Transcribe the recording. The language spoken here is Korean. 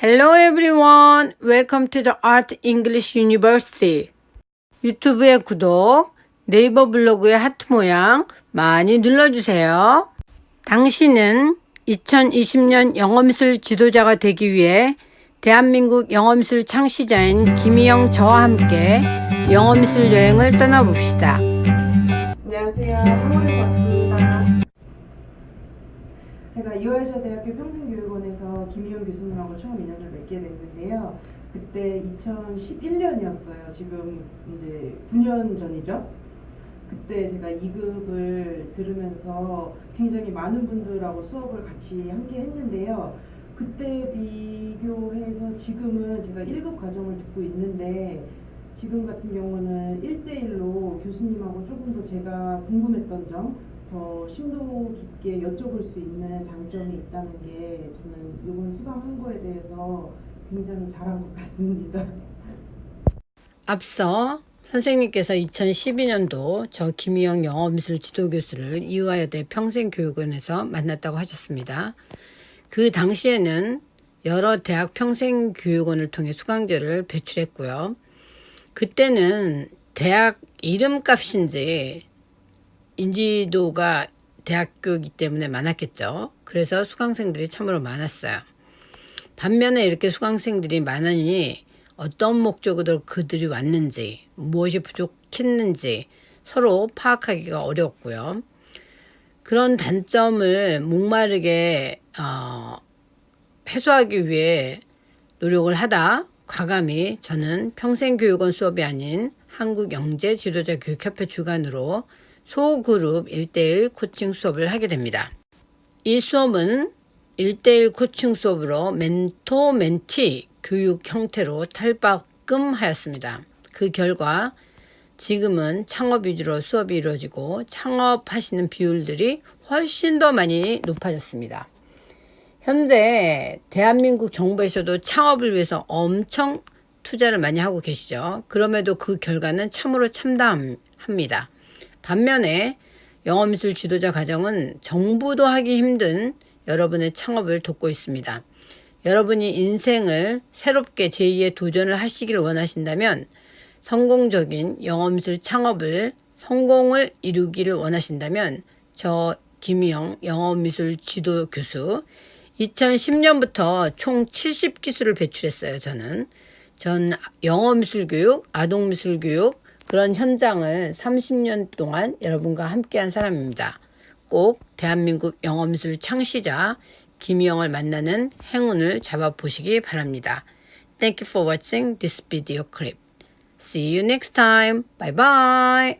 Hello everyone. Welcome to the Art English University. 유튜브의 구독, 네이버 블로그의 하트 모양 많이 눌러주세요. 당신은 2020년 영어미술 지도자가 되기 위해 대한민국 영어미술 창시자인 김희영 저와 함께 영어미술 여행을 떠나봅시다. 안녕하세요. 서울에서 왔습니다. 제가 이화여자 대학교 평생교육원에서 김희영 교수님하고 처음 인연을 맺게 됐는데요. 그때 2011년이었어요. 지금 이제 9년 전이죠. 그때 제가 2급을 들으면서 굉장히 많은 분들하고 수업을 같이 함께 했는데요. 그때 비교해서 지금은 제가 1급 과정을 듣고 있는데 지금 같은 경우는 1대1로 교수님하고 조금 더 제가 궁금했던 점, 더 심도 깊게 여쭤볼 수 있는 장점이 있다는 게 저는 이번 수강한 거에 대해서 굉장히 잘한 것 같습니다. 앞서 선생님께서 2012년도 저 김희영 영어미술 지도교수를 이화여대 평생교육원에서 만났다고 하셨습니다. 그 당시에는 여러 대학 평생교육원을 통해 수강자를 배출했고요. 그때는 대학 이름값인지 인지도가 대학교이기 때문에 많았겠죠. 그래서 수강생들이 참으로 많았어요. 반면에 이렇게 수강생들이 많으니 어떤 목적으로 그들이 왔는지 무엇이 부족했는지 서로 파악하기가 어려웠고요. 그런 단점을 목마르게 어, 해소하기 위해 노력을 하다 과감히 저는 평생교육원 수업이 아닌 한국영재지도자교육협회 주관으로 소그룹 1대1 코칭 수업을 하게 됩니다. 이 수업은 1대1 코칭 수업으로 멘토 멘티 교육 형태로 탈바꿈하였습니다. 그 결과 지금은 창업 위주로 수업이 이루어지고 창업하시는 비율들이 훨씬 더 많이 높아졌습니다. 현재 대한민국 정부에서도 창업을 위해서 엄청 투자를 많이 하고 계시죠. 그럼에도 그 결과는 참으로 참담합니다. 반면에 영어미술 지도자 과정은 정부도 하기 힘든 여러분의 창업을 돕고 있습니다. 여러분이 인생을 새롭게 제2의 도전을 하시길 원하신다면 성공적인 영어미술 창업을 성공을 이루기를 원하신다면 저 김희영 영어미술 지도 교수 2010년부터 총 70기수를 배출했어요. 저는 전 영어미술 교육, 아동미술 교육 그런 현장을 30년 동안 여러분과 함께한 사람입니다. 꼭 대한민국 영어미술 창시자 김희영을 만나는 행운을 잡아보시기 바랍니다. Thank you for watching this video clip. See you next time. Bye bye.